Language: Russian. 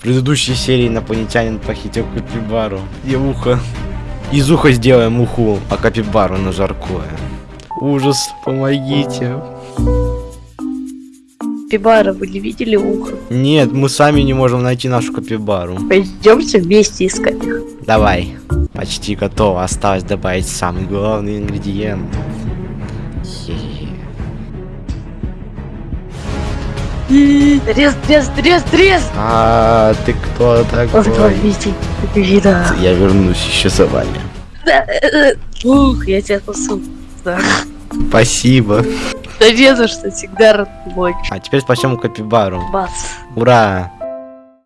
В предыдущей серии инопланетянин похитил капибару. И ухо. Из уха сделаем уху, а капибару на жаркое. Ужас, помогите. Пибара, вы не видели ухо? Нет, мы сами не можем найти нашу капибару. Пойдемте вместе искать их. Давай. Почти готово. Осталось добавить самый главный ингредиент. Хе-хе. Трес, трес, трес, трес! А ты кто такой? Вида. Я вернусь еще за вами. Ух, я тебя спасу. Спасибо. Да не за что, всегда рад помочь. А теперь спасем капибару. Бац. Ура!